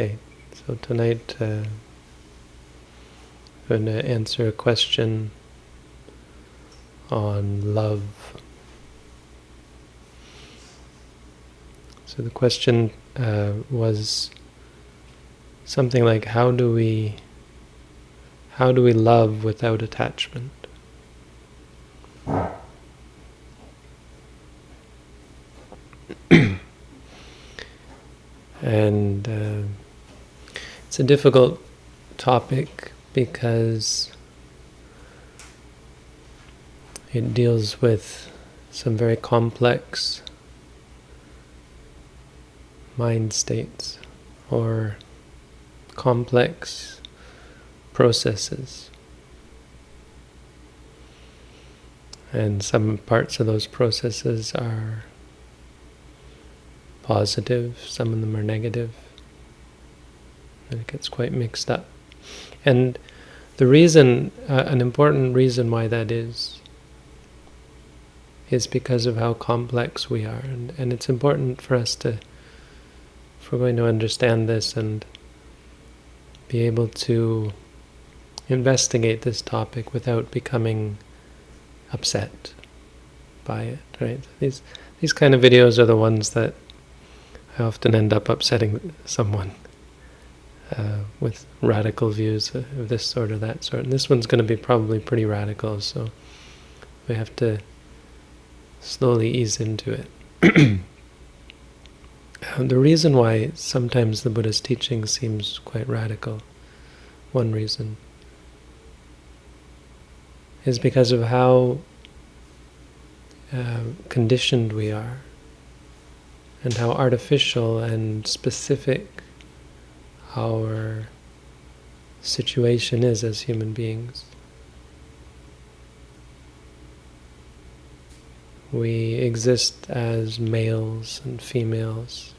Okay, so tonight uh, I'm going to answer a question on love. So the question uh, was something like, how do we how do we love without attachment? and uh, a difficult topic because it deals with some very complex mind states or complex processes. And some parts of those processes are positive, some of them are negative, and it gets quite mixed up. And the reason, uh, an important reason why that is, is because of how complex we are. And, and it's important for us to, if we're going to understand this and be able to investigate this topic without becoming upset by it, right? These, these kind of videos are the ones that I often end up upsetting someone uh, with radical views of this sort or that sort. And this one's going to be probably pretty radical, so we have to slowly ease into it. the reason why sometimes the Buddha's teaching seems quite radical, one reason, is because of how uh, conditioned we are and how artificial and specific our situation is as human beings. We exist as males and females,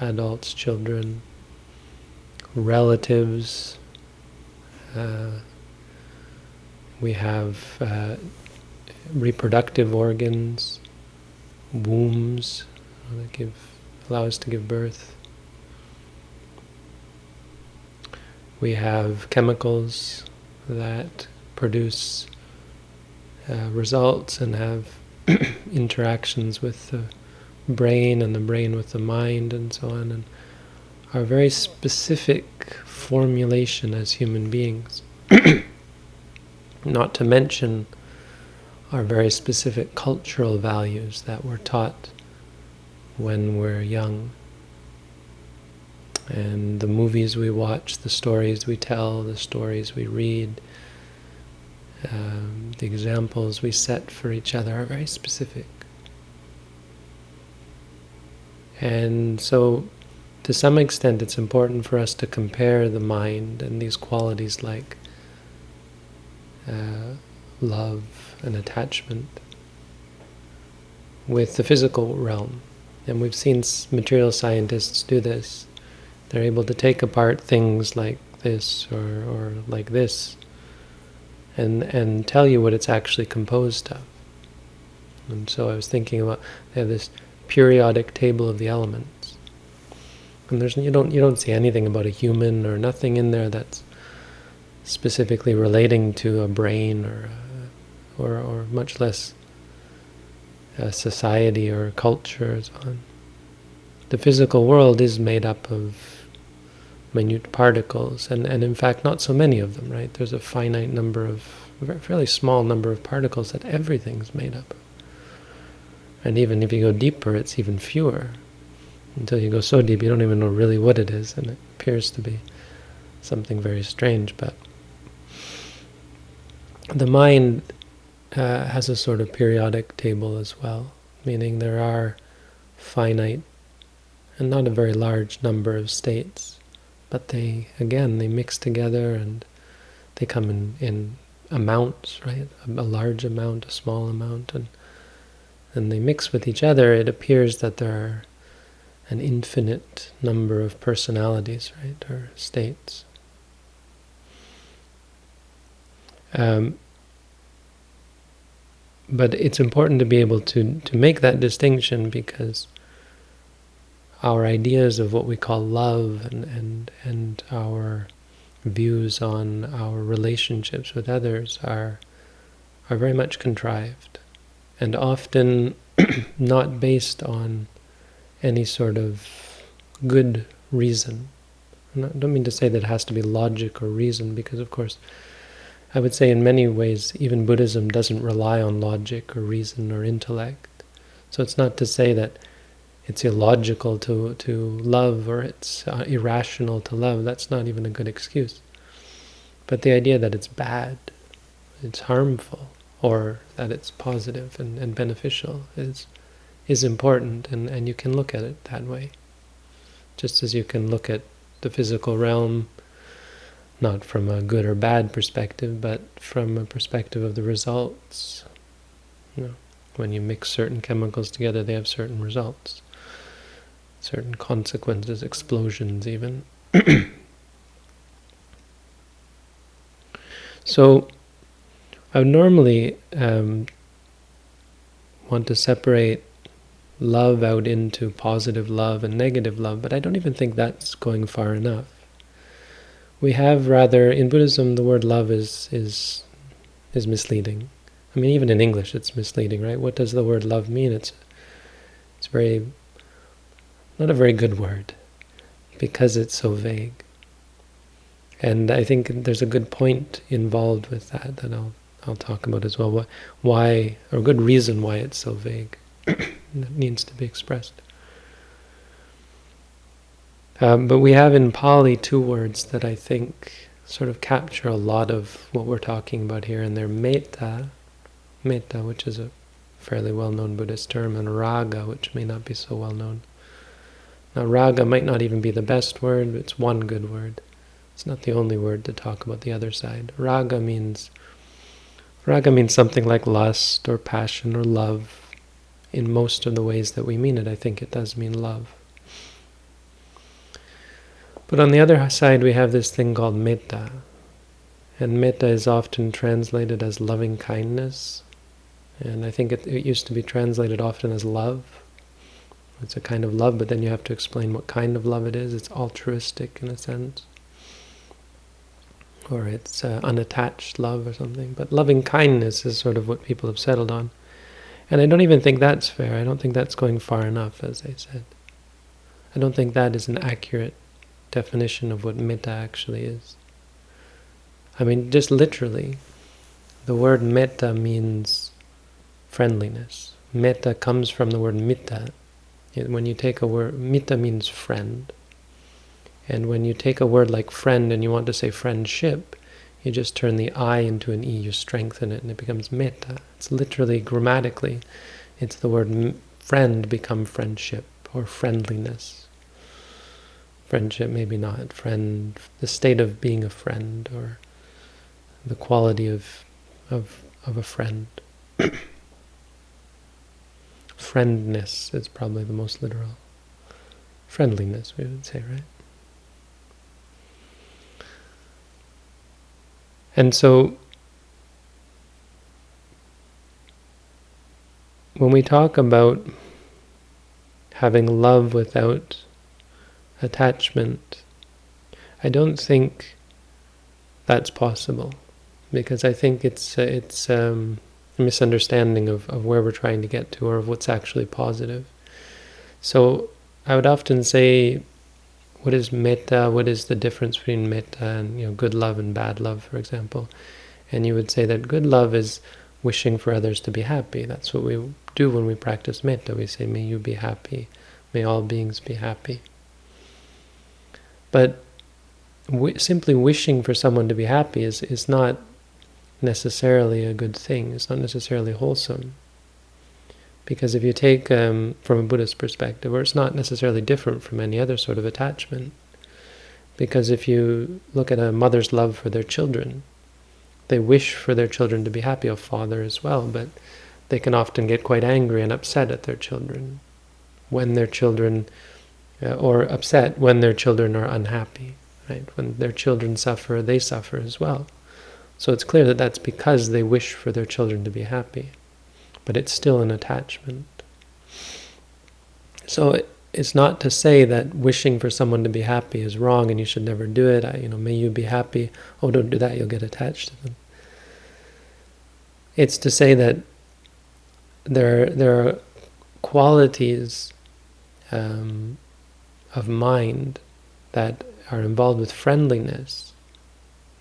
adults, children, relatives. Uh, we have uh, reproductive organs, wombs, that give allow us to give birth. We have chemicals that produce uh, results and have interactions with the brain and the brain with the mind and so on, and our very specific formulation as human beings. Not to mention our very specific cultural values that we're taught when we're young. And the movies we watch, the stories we tell, the stories we read, um, the examples we set for each other are very specific. And so, to some extent, it's important for us to compare the mind and these qualities like uh, love and attachment with the physical realm. And we've seen material scientists do this. They're able to take apart things like this or, or like this and, and tell you what it's actually composed of. And so I was thinking about, they have this periodic table of the elements. And there's you don't you don't see anything about a human or nothing in there that's specifically relating to a brain or a, or or much less a society or culture so on. The physical world is made up of minute particles, and, and in fact not so many of them, right? There's a finite number of, a fairly small number of particles that everything's made up of. And even if you go deeper, it's even fewer. Until you go so deep, you don't even know really what it is, and it appears to be something very strange, but the mind uh, has a sort of periodic table as well, meaning there are finite and not a very large number of states, but they, again, they mix together and they come in, in amounts, right? A, a large amount, a small amount, and and they mix with each other, it appears that there are an infinite number of personalities, right, or states. Um, but it's important to be able to, to make that distinction because our ideas of what we call love and, and, and our views on our relationships with others are, are very much contrived and often not based on any sort of good reason. I don't mean to say that it has to be logic or reason, because of course, I would say in many ways, even Buddhism doesn't rely on logic or reason or intellect. So it's not to say that it's illogical to, to love or it's uh, irrational to love. That's not even a good excuse. But the idea that it's bad, it's harmful, or that it's positive and, and beneficial is is important, and, and you can look at it that way. Just as you can look at the physical realm, not from a good or bad perspective, but from a perspective of the results. You know, when you mix certain chemicals together, they have certain results certain consequences, explosions even. so I would normally um, want to separate love out into positive love and negative love, but I don't even think that's going far enough. We have rather, in Buddhism, the word love is, is, is misleading. I mean, even in English it's misleading, right? What does the word love mean? It's, it's very not a very good word because it's so vague. And I think there's a good point involved with that that I'll I'll talk about as well. Why, or a good reason why it's so vague that needs to be expressed. Um, but we have in Pali two words that I think sort of capture a lot of what we're talking about here, and they're metta, metta, which is a fairly well-known Buddhist term, and raga, which may not be so well known. Now, raga might not even be the best word, but it's one good word. It's not the only word to talk about the other side. Raga means raga means something like lust or passion or love. In most of the ways that we mean it, I think it does mean love. But on the other side, we have this thing called metta. And metta is often translated as loving kindness. And I think it, it used to be translated often as love. It's a kind of love, but then you have to explain what kind of love it is. It's altruistic in a sense. Or it's uh, unattached love or something. But loving kindness is sort of what people have settled on. And I don't even think that's fair. I don't think that's going far enough, as I said. I don't think that is an accurate definition of what metta actually is. I mean, just literally, the word metta means friendliness. Metta comes from the word mitta, when you take a word, mitta means friend. And when you take a word like friend and you want to say friendship, you just turn the I into an E, you strengthen it, and it becomes metta. It's literally, grammatically, it's the word friend become friendship or friendliness. Friendship, maybe not. Friend, the state of being a friend or the quality of, of, of a friend. Friendness is probably the most literal. Friendliness, we would say, right? And so, when we talk about having love without attachment, I don't think that's possible because I think it's it's um, misunderstanding of, of where we're trying to get to or of what's actually positive. So I would often say, what is metta? What is the difference between metta and you know good love and bad love, for example? And you would say that good love is wishing for others to be happy. That's what we do when we practice metta. We say, may you be happy. May all beings be happy. But simply wishing for someone to be happy is, is not necessarily a good thing. It's not necessarily wholesome. Because if you take um, from a Buddhist perspective, or it's not necessarily different from any other sort of attachment, because if you look at a mother's love for their children, they wish for their children to be happy, a father as well, but they can often get quite angry and upset at their children when their children, uh, or upset when their children are unhappy. Right? When their children suffer, they suffer as well. So it's clear that that's because they wish for their children to be happy. But it's still an attachment. So it's not to say that wishing for someone to be happy is wrong and you should never do it. I, you know, may you be happy. Oh, don't do that; you'll get attached to them. It's to say that there there are qualities um, of mind that are involved with friendliness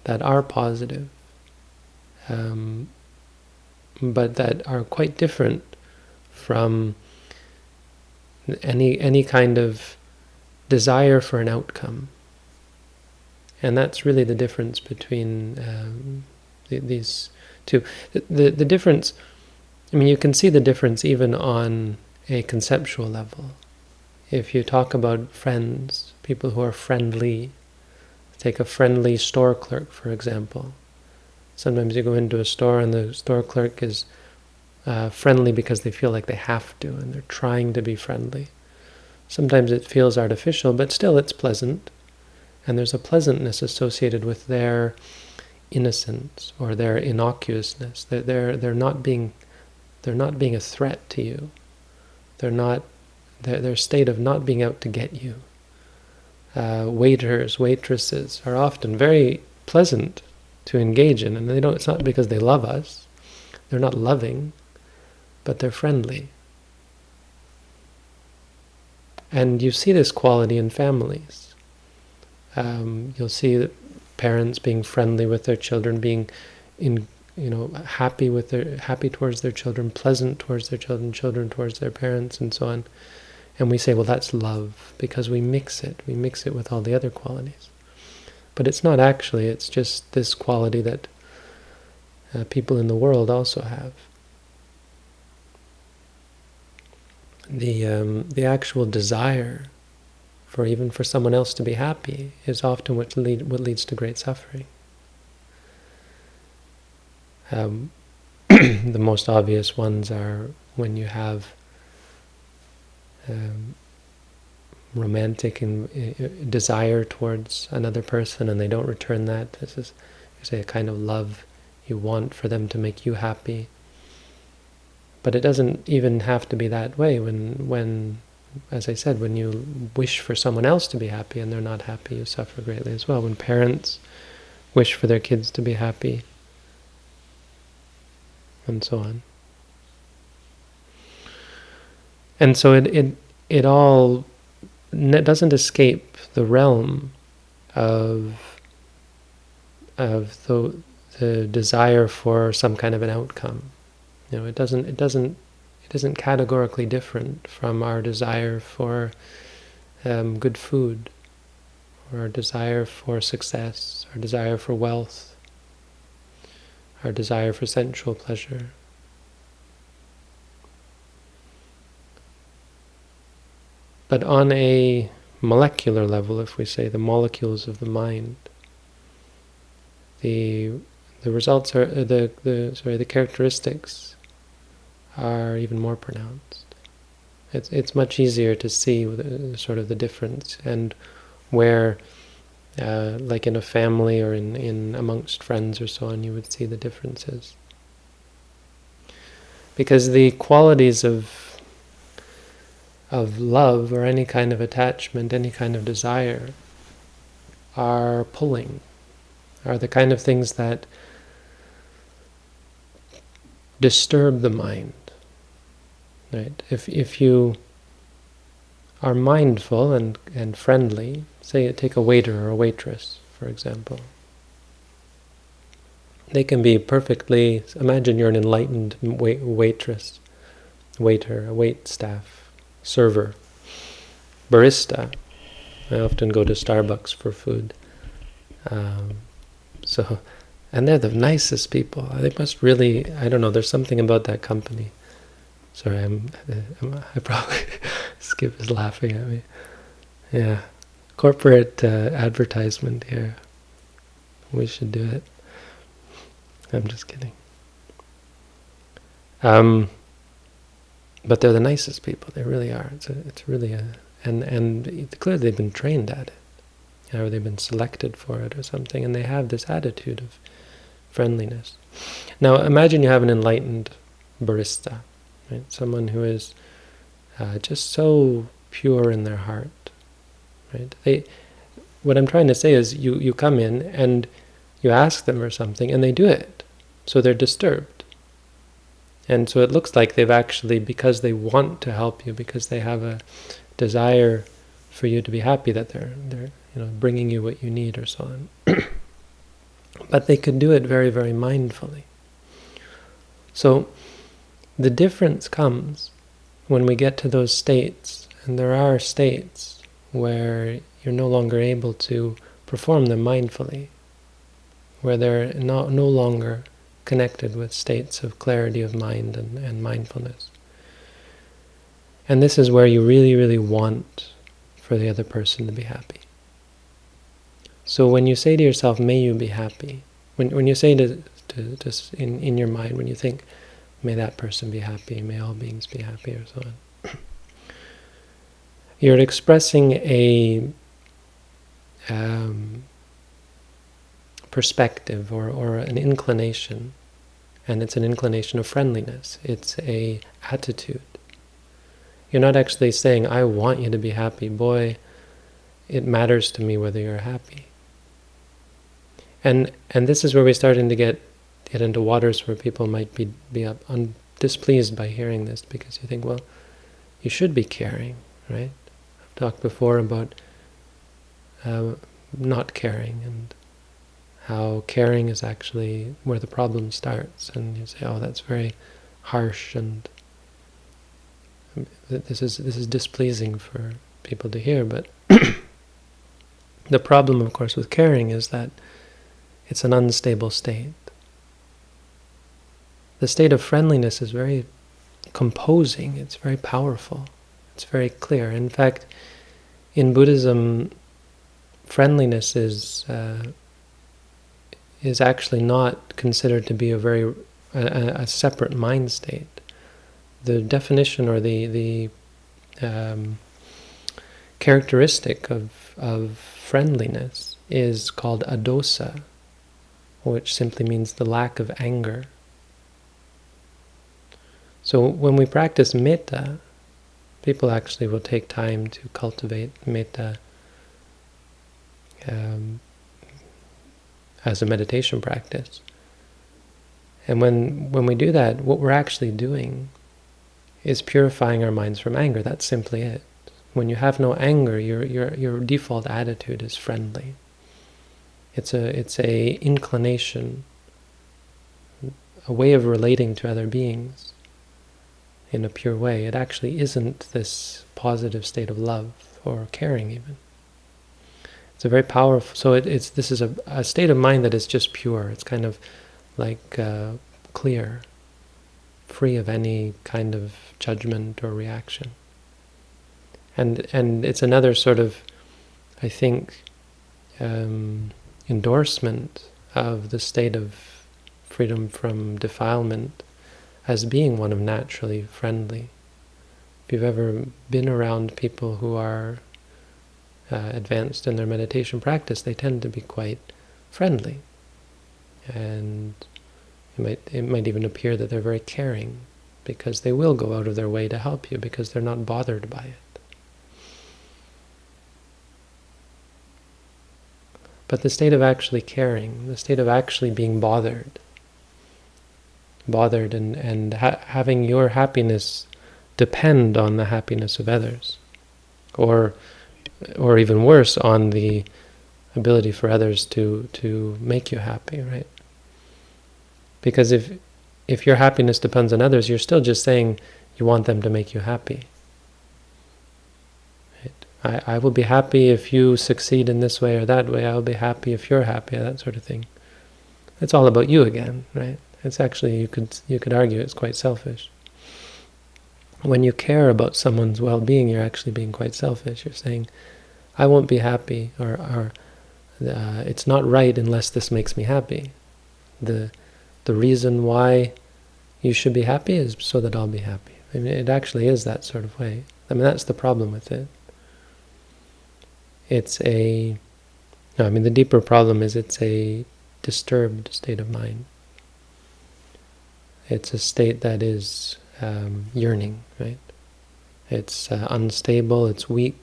that are positive, um, but that are quite different from any any kind of desire for an outcome. And that's really the difference between um, the, these two. The, the, the difference, I mean, you can see the difference even on a conceptual level. If you talk about friends, people who are friendly, take a friendly store clerk, for example. Sometimes you go into a store and the store clerk is uh, friendly because they feel like they have to and they're trying to be friendly. Sometimes it feels artificial, but still it's pleasant. And there's a pleasantness associated with their innocence or their innocuousness. They're, they're, they're, not, being, they're not being a threat to you. They're not, their, their state of not being out to get you. Uh, waiters, waitresses are often very pleasant to engage in, and they don't. It's not because they love us; they're not loving but they're friendly. And you see this quality in families. Um, you'll see parents being friendly with their children, being in you know happy with their happy towards their children, pleasant towards their children, children towards their parents, and so on. And we say, well, that's love because we mix it. We mix it with all the other qualities. But it's not actually. It's just this quality that uh, people in the world also have. the um, the actual desire for even for someone else to be happy is often what lead what leads to great suffering. Um, the most obvious ones are when you have um, romantic and uh, desire towards another person and they don't return that. This is, say, a kind of love you want for them to make you happy. But it doesn't even have to be that way when, when, as I said, when you wish for someone else to be happy and they're not happy, you suffer greatly as well. When parents wish for their kids to be happy, and so on. And so it, it, it all doesn't escape the realm of of the the desire for some kind of an outcome. You know, it doesn't it doesn't it isn't categorically different from our desire for um, good food, or our desire for success, our desire for wealth, our desire for sensual pleasure. But on a molecular level, if we say the molecules of the mind, the the results are the the sorry the characteristics are even more pronounced. It's it's much easier to see the, sort of the difference and where, uh, like in a family or in in amongst friends or so on, you would see the differences. Because the qualities of of love or any kind of attachment, any kind of desire, are pulling, are the kind of things that disturb the mind Right? If if you are mindful and and friendly, say take a waiter or a waitress, for example. They can be perfectly. Imagine you're an enlightened wait, waitress, waiter, a wait staff, server, barista. I often go to Starbucks for food. Um, so, and they're the nicest people. They must really. I don't know. There's something about that company Sorry, I'm, I'm I probably Skip is laughing at me. Yeah, corporate uh, advertisement here. We should do it. I'm just kidding. Um, but they're the nicest people. They really are. It's a, it's really a and and clearly they've been trained at it, or they've been selected for it or something, and they have this attitude of friendliness. Now imagine you have an enlightened barista right? Someone who is uh, just so pure in their heart. Right? They, what I'm trying to say is, you you come in and you ask them for something, and they do it, so they're disturbed. And so it looks like they've actually, because they want to help you, because they have a desire for you to be happy, that they're they're you know bringing you what you need or so on. but they could do it very very mindfully. So the difference comes when we get to those states, and there are states where you're no longer able to perform them mindfully, where they're no, no longer connected with states of clarity of mind and, and mindfulness. And this is where you really, really want for the other person to be happy. So when you say to yourself, may you be happy, when, when you say to, to, in, in your mind, when you think, may that person be happy, may all beings be happy, or so on, you're expressing a um, perspective or, or an inclination, and it's an inclination of friendliness. It's a attitude. You're not actually saying, I want you to be happy. Boy, it matters to me whether you're happy. And and this is where we're starting to get get into waters where people might be be un, displeased by hearing this because you think, well, you should be caring, right? I've talked before about uh, not caring and how caring is actually where the problem starts. And you say, oh, that's very harsh and this is this is displeasing for people to hear. But the problem, of course, with caring is that it's an unstable state. The state of friendliness is very composing, it's very powerful, it's very clear. In fact, in Buddhism, friendliness is uh, is actually not considered to be a very a, a, separate mind state. The definition or the the um, characteristic of of friendliness is called adosa, which simply means the lack of anger. So when we practice metta, people actually will take time to cultivate metta um, as a meditation practice. And when when we do that, what we're actually doing is purifying our minds from anger. That's simply it. When you have no anger, your your your default attitude is friendly. It's a it's a inclination, a way of relating to other beings in a pure way. It actually isn't this positive state of love or caring even. It's a very powerful, so it, it's this is a, a, state of mind that is just pure. It's kind of like uh, clear, free of any kind of judgment or reaction. And and it's another sort of, I think, um, endorsement of the state of freedom from defilement as being one of naturally friendly. If you've ever been around people who are uh, advanced in their meditation practice, they tend to be quite friendly. And it might, it might even appear that they're very caring because they will go out of their way to help you because they're not bothered by it. But the state of actually caring, the state of actually being bothered, bothered and, and ha having your happiness depend on the happiness of others, or or even worse, on the ability for others to to make you happy, right? Because if if your happiness depends on others, you're still just saying you want them to make you happy. Right? I, I will be happy if you succeed in this way or that way. I will be happy if you're happy, that sort of thing. It's all about you again, right? It's actually, you could, you could argue it's quite selfish. When you care about someone's well-being, you're actually being quite selfish. You're saying, I won't be happy, or, or uh, it's not right unless this makes me happy. The, the reason why you should be happy is so that I'll be happy. I mean, it actually is that sort of way. I mean, that's the problem with it. It's a, no, I mean, the deeper problem is it's a disturbed state of mind. It's a state that is um, yearning, right? it's uh, unstable, it's weak,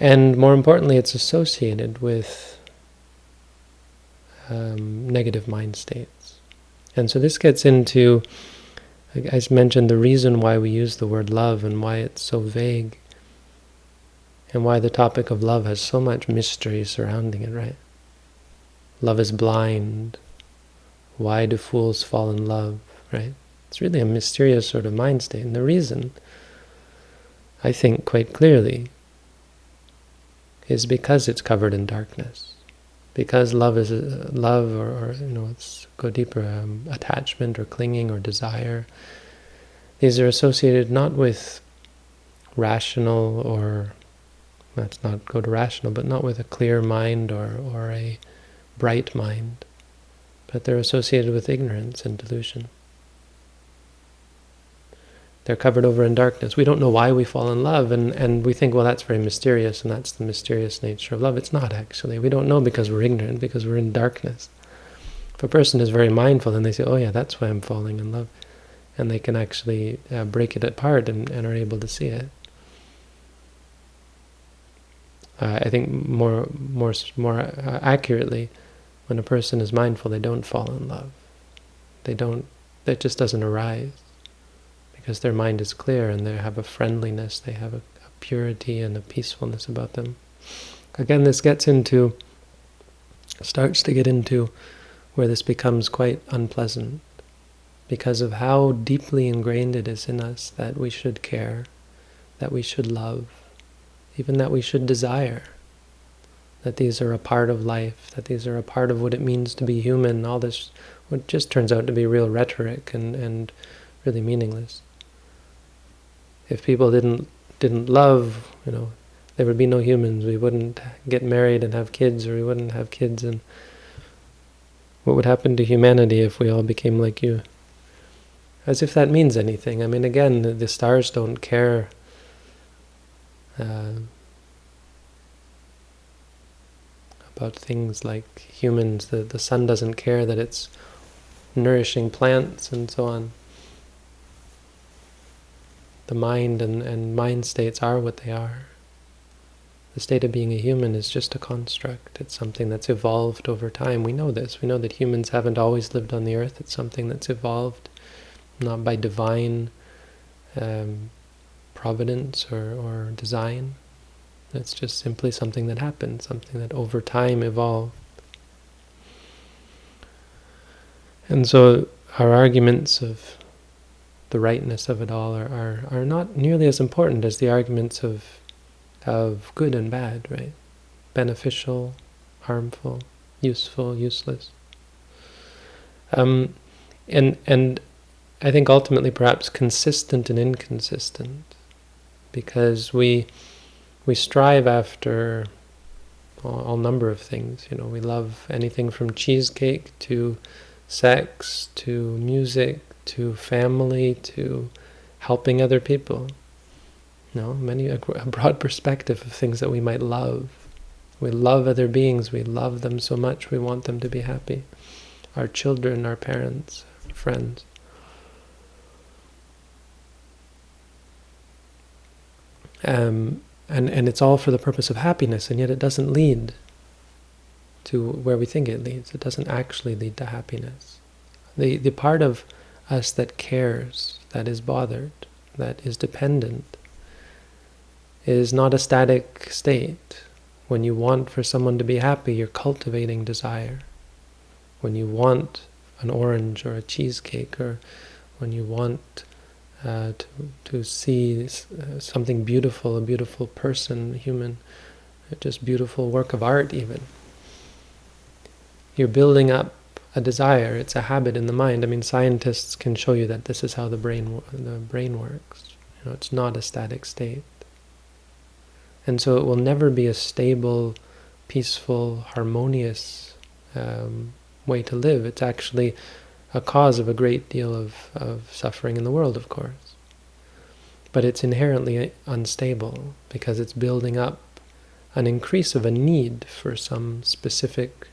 and more importantly, it's associated with um, negative mind states. And so this gets into, as mentioned, the reason why we use the word love and why it's so vague, and why the topic of love has so much mystery surrounding it, right? Love is blind. Why do fools fall in love, right? It's really a mysterious sort of mind state. And the reason, I think quite clearly, is because it's covered in darkness. Because love is love, or, or, you know, let's go deeper, um, attachment or clinging or desire. These are associated not with rational or let's not go to rational, but not with a clear mind or or a bright mind, but they're associated with ignorance and delusion. They're covered over in darkness. We don't know why we fall in love, and, and we think, well, that's very mysterious, and that's the mysterious nature of love. It's not, actually. We don't know because we're ignorant, because we're in darkness. If a person is very mindful, then they say, oh yeah, that's why I'm falling in love. And they can actually uh, break it apart and, and are able to see it. Uh, I think more, more, more uh, accurately, when a person is mindful, they don't fall in love. They don't, that just doesn't arise because their mind is clear and they have a friendliness, they have a, a purity and a peacefulness about them. Again, this gets into, starts to get into where this becomes quite unpleasant because of how deeply ingrained it is in us that we should care, that we should love, even that we should desire, that these are a part of life, that these are a part of what it means to be human, all this, what just turns out to be real rhetoric and, and really meaningless if people didn't didn't love, you know, there would be no humans. We wouldn't get married and have kids, or we wouldn't have kids. And what would happen to humanity if we all became like you? As if that means anything. I mean, again, the, stars don't care. Uh, about things like humans. The, the sun doesn't care that it's nourishing plants and so on the mind and, and mind states are what they are. The state of being a human is just a construct. It's something that's evolved over time. We know this. We know that humans haven't always lived on the earth. It's something that's evolved, not by divine um, providence or, or design. It's just simply something that happened, something that over time evolved. And so our arguments of the rightness of it all are, are, are not nearly as important as the arguments of, of good and bad, right? Beneficial, harmful, useful, useless. Um, and, and I think ultimately perhaps consistent and inconsistent because we, we strive after all, all number of things. You know, we love anything from cheesecake to sex to music to family, to helping other people. You know, many a, a broad perspective of things that we might love. We love other beings. We love them so much. We want them to be happy. Our children, our parents, friends. Um, and and it's all for the purpose of happiness, and yet it doesn't lead to where we think it leads. It doesn't actually lead to happiness. The the part of us that cares, that is bothered, that is dependent, is not a static state. When you want for someone to be happy, you're cultivating desire. When you want an orange or a cheesecake, or when you want uh, to, to see uh, something beautiful, a beautiful person, human, just beautiful work of art even, you're building up a desire, it's a habit in the mind. I mean, scientists can show you that this is how the brain the brain works. You know, it's not a static state. And so it will never be a stable, peaceful, harmonious um, way to live. It's actually a cause of a great deal of, of suffering in the world, of course. But it's inherently unstable because it's building up an increase of a need for some specific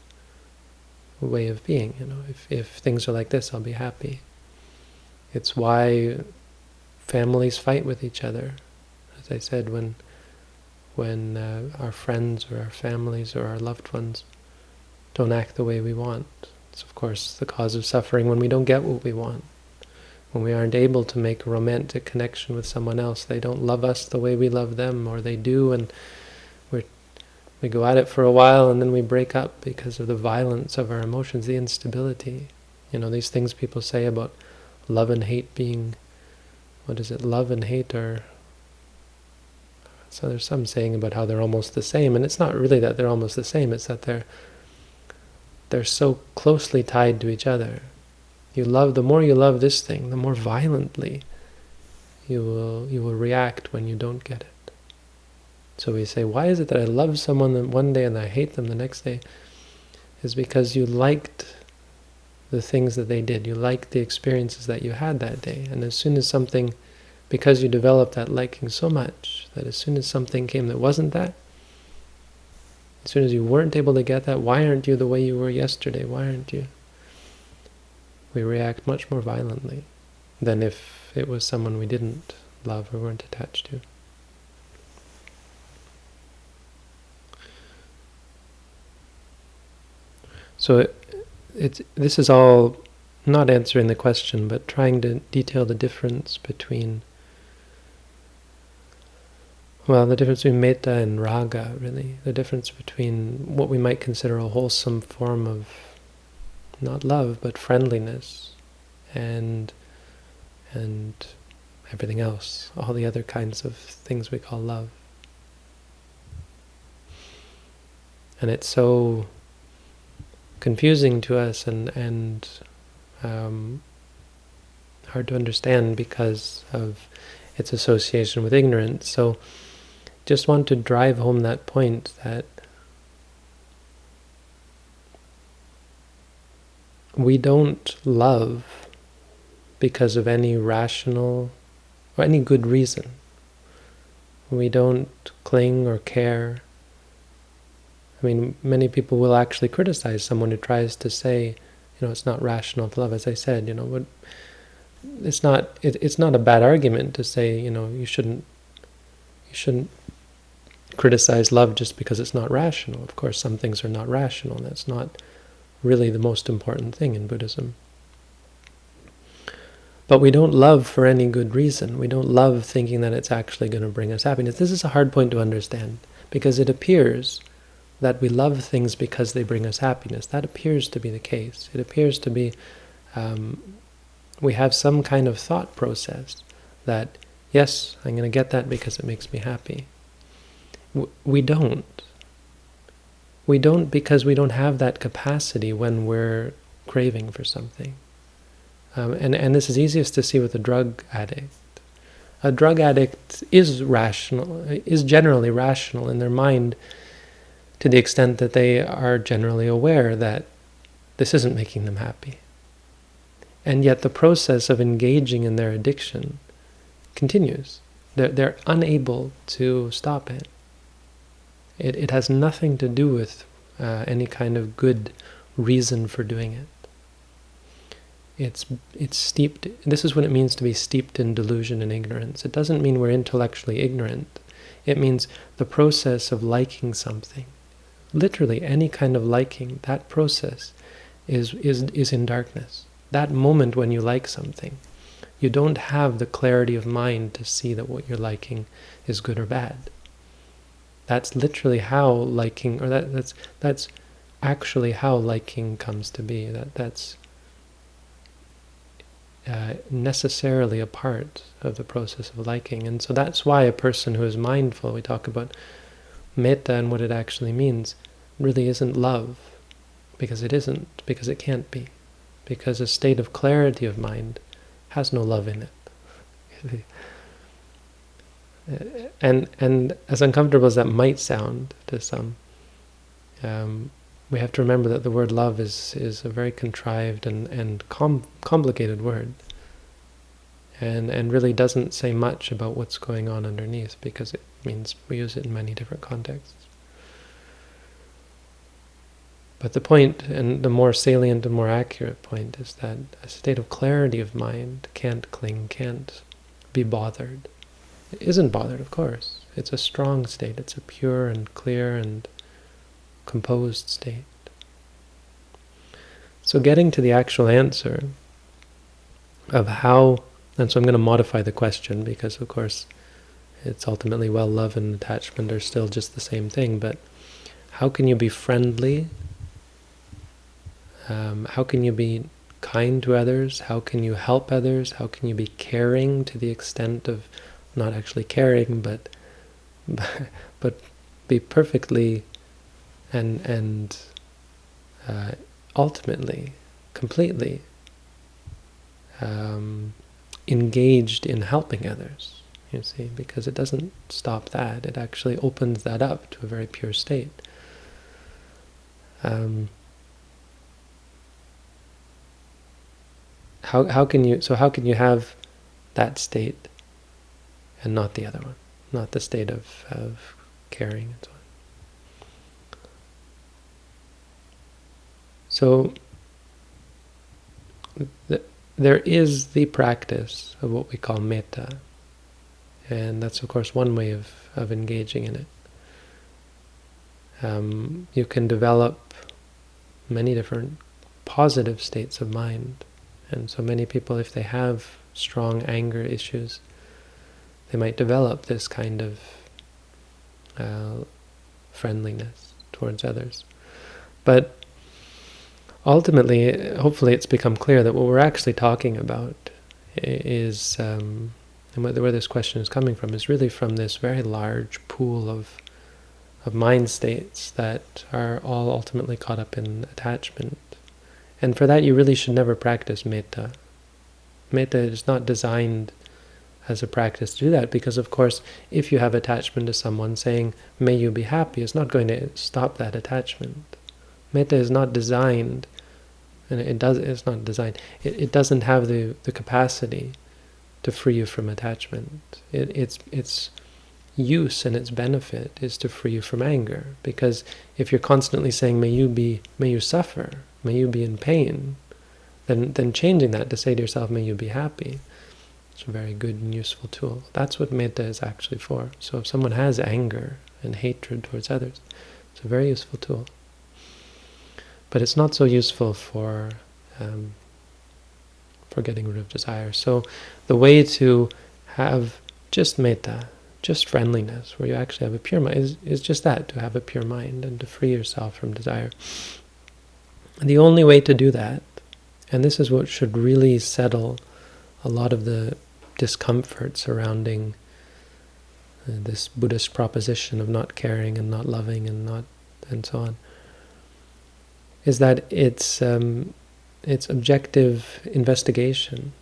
way of being. You know, if if things are like this, I'll be happy. It's why families fight with each other. As I said, when when uh, our friends or our families or our loved ones don't act the way we want. It's of course the cause of suffering when we don't get what we want. When we aren't able to make a romantic connection with someone else, they don't love us the way we love them, or they do, and we go at it for a while and then we break up because of the violence of our emotions, the instability. You know, these things people say about love and hate being, what is it, love and hate are so there's some saying about how they're almost the same, and it's not really that they're almost the same, it's that they're they're so closely tied to each other. You love the more you love this thing, the more violently you will you will react when you don't get it. So we say, why is it that I love someone one day and I hate them the next day? Is because you liked the things that they did. You liked the experiences that you had that day. And as soon as something because you developed that liking so much that as soon as something came that wasn't that, as soon as you weren't able to get that, why aren't you the way you were yesterday? Why aren't you? We react much more violently than if it was someone we didn't love or weren't attached to. So it, it's, this is all not answering the question, but trying to detail the difference between well, the difference between metta and raga, really, the difference between what we might consider a wholesome form of, not love, but friendliness, and and everything else, all the other kinds of things we call love. And it's so confusing to us and, and um, hard to understand because of its association with ignorance. So just want to drive home that point that we don't love because of any rational or any good reason. We don't cling or care. I mean, many people will actually criticize someone who tries to say, you know, it's not rational to love. As I said, you know, what it's not. It, it's not a bad argument to say, you know, you shouldn't. You shouldn't criticize love just because it's not rational. Of course, some things are not rational. That's not really the most important thing in Buddhism. But we don't love for any good reason. We don't love thinking that it's actually going to bring us happiness. This is a hard point to understand because it appears that we love things because they bring us happiness. That appears to be the case. It appears to be um, we have some kind of thought process that, yes, I'm going to get that because it makes me happy we don't. We don't because we don't have that capacity when we're craving for something. Um, and, and this is easiest to see with a drug addict. A drug addict is rational, is generally rational in their mind to the extent that they are generally aware that this isn't making them happy. And yet the process of engaging in their addiction continues. They're, they're unable to stop it. It, it has nothing to do with uh, any kind of good reason for doing it. It's, it's steeped, this is what it means to be steeped in delusion and ignorance. It doesn't mean we're intellectually ignorant. It means the process of liking something. Literally, any kind of liking, that process is, is, is in darkness. That moment when you like something, you don't have the clarity of mind to see that what you're liking is good or bad. That's literally how liking, or that, that's that's actually how liking comes to be. That that's uh, necessarily a part of the process of liking, and so that's why a person who is mindful, we talk about metta and what it actually means, really isn't love, because it isn't, because it can't be, because a state of clarity of mind has no love in it. and and as uncomfortable as that might sound to some, um, we have to remember that the word love is is a very contrived and and com complicated word, and and really doesn't say much about what's going on underneath because it means we use it in many different contexts. But the point, and the more salient and more accurate point, is that a state of clarity of mind can't cling, can't be bothered. It isn't bothered, of course. It's a strong state. It's a pure and clear and composed state. So getting to the actual answer of how, and so I'm going to modify the question because, of course, it's ultimately well, love and attachment are still just the same thing, but how can you be friendly? Um, how can you be kind to others? How can you help others? How can you be caring to the extent of not actually caring, but but be perfectly and and uh, ultimately, completely um, engaged in helping others. You see, because it doesn't stop that; it actually opens that up to a very pure state. Um, how how can you so how can you have that state and not the other one, not the state of of caring and so on. So th there is the practice of what we call metta, and that's of course one way of, of engaging in it. Um, you can develop many different positive states of mind, and so many people, if they have strong anger issues, they might develop this kind of uh, friendliness towards others. But ultimately, hopefully it's become clear that what we're actually talking about is, um, and where this question is coming from, is really from this very large pool of of mind states that are all ultimately caught up in attachment. And for that, you really should never practice metta. Metta is not designed as a practice to do that because, of course, if you have attachment to someone saying, may you be happy, it's not going to stop that attachment. Metta is not designed, and it does. It's not designed. It, it doesn't have the the capacity to free you from attachment. It, its its use and its benefit is to free you from anger. Because if you're constantly saying, "May you be, may you suffer, may you be in pain," then then changing that to say to yourself, "May you be happy." It's a very good and useful tool. That's what metta is actually for. So if someone has anger and hatred towards others, it's a very useful tool. But it's not so useful for um, for getting rid of desire. So the way to have just metta, just friendliness, where you actually have a pure mind, is, is just that, to have a pure mind and to free yourself from desire. And the only way to do that, and this is what should really settle a lot of the discomfort surrounding uh, this Buddhist proposition of not caring and not loving and not and so on, is that it's um, it's objective investigation.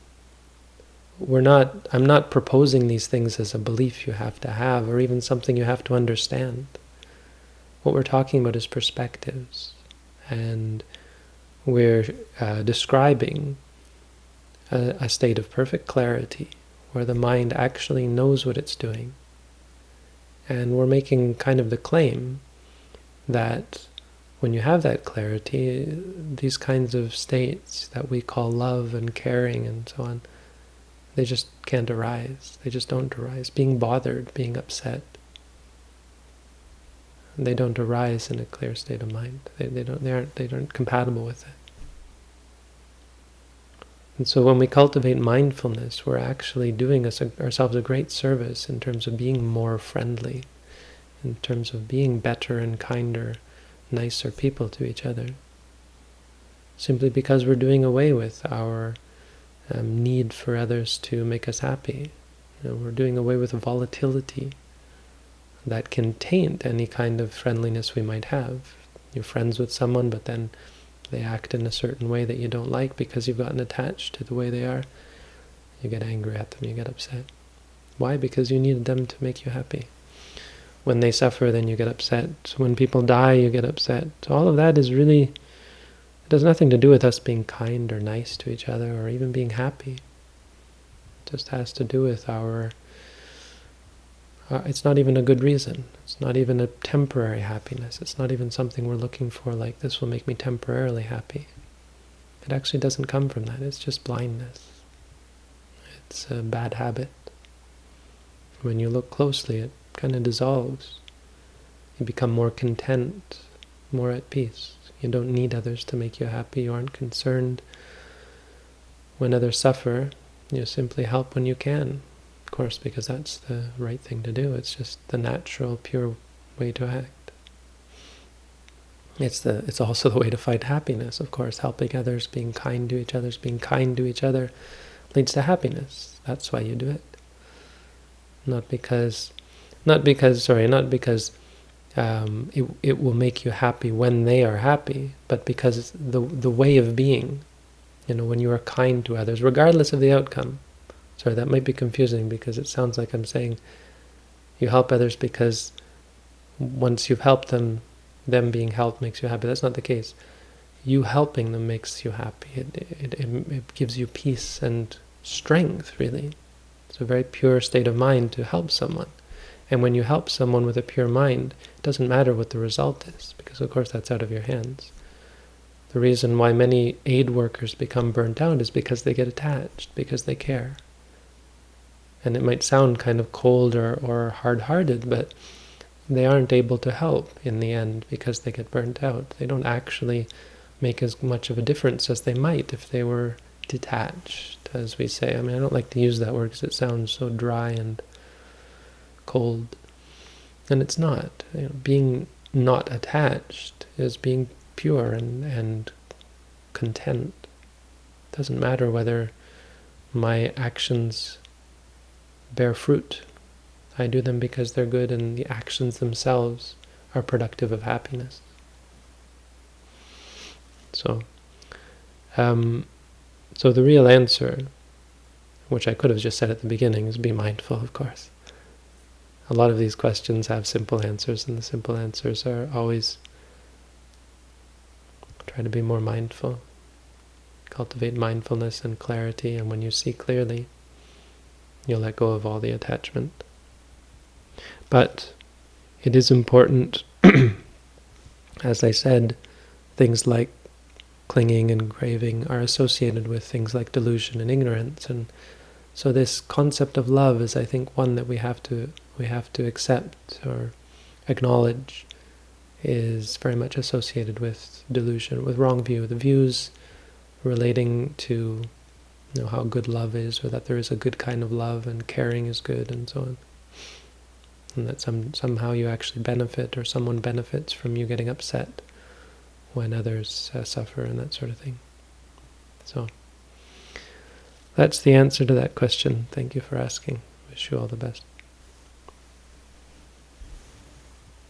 We're not. I'm not proposing these things as a belief you have to have, or even something you have to understand. What we're talking about is perspectives, and we're uh, describing a, a state of perfect clarity, where the mind actually knows what it's doing. And we're making kind of the claim that when you have that clarity, these kinds of states that we call love and caring and so on, they just can't arise. They just don't arise. Being bothered, being upset, they don't arise in a clear state of mind. They, they don't. They aren't. They aren't compatible with it. And so when we cultivate mindfulness, we're actually doing us, ourselves a great service in terms of being more friendly, in terms of being better and kinder nicer people to each other. Simply because we're doing away with our um, need for others to make us happy. You know, we're doing away with volatility that can taint any kind of friendliness we might have. You're friends with someone, but then they act in a certain way that you don't like because you've gotten attached to the way they are. You get angry at them, you get upset. Why? Because you needed them to make you happy. When they suffer, then you get upset. When people die, you get upset. All of that is really, it has nothing to do with us being kind or nice to each other or even being happy. It just has to do with our, uh, it's not even a good reason. It's not even a temporary happiness. It's not even something we're looking for like, this will make me temporarily happy. It actually doesn't come from that. It's just blindness. It's a bad habit. When you look closely, it kind of dissolves. You become more content, more at peace. You don't need others to make you happy. You aren't concerned when others suffer. You simply help when you can, of course, because that's the right thing to do. It's just the natural, pure way to act. It's the it's also the way to find happiness, of course. Helping others, being kind to each other, being kind to each other leads to happiness. That's why you do it. Not because, not because, sorry, not because um, it, it will make you happy when they are happy, but because the, the way of being, you know, when you are kind to others, regardless of the outcome. Sorry, that might be confusing because it sounds like I'm saying you help others because once you've helped them, them being helped makes you happy. That's not the case. You helping them makes you happy. It, it, it, it gives you peace and strength, really. It's a very pure state of mind to help someone. And when you help someone with a pure mind, it doesn't matter what the result is, because of course that's out of your hands. The reason why many aid workers become burnt out is because they get attached, because they care. And it might sound kind of cold or, or hard-hearted, but they aren't able to help in the end because they get burnt out. They don't actually make as much of a difference as they might if they were detached, as we say. I mean, I don't like to use that word because it sounds so dry and cold. And it's not. You know, being not attached is being pure and, and content. It doesn't matter whether my actions bear fruit. I do them because they're good and the actions themselves are productive of happiness. So, um, so the real answer, which I could have just said at the beginning, is be mindful, of course. A lot of these questions have simple answers, and the simple answers are always try to be more mindful. Cultivate mindfulness and clarity, and when you see clearly, you'll let go of all the attachment. But it is important, as I said, things like clinging and craving are associated with things like delusion and ignorance and so this concept of love is I think one that we have to we have to accept or acknowledge is very much associated with delusion, with wrong view, the views relating to you know how good love is or that there is a good kind of love and caring is good and so on. And that some somehow you actually benefit or someone benefits from you getting upset when others uh, suffer and that sort of thing. So that's the answer to that question. Thank you for asking. Wish you all the best.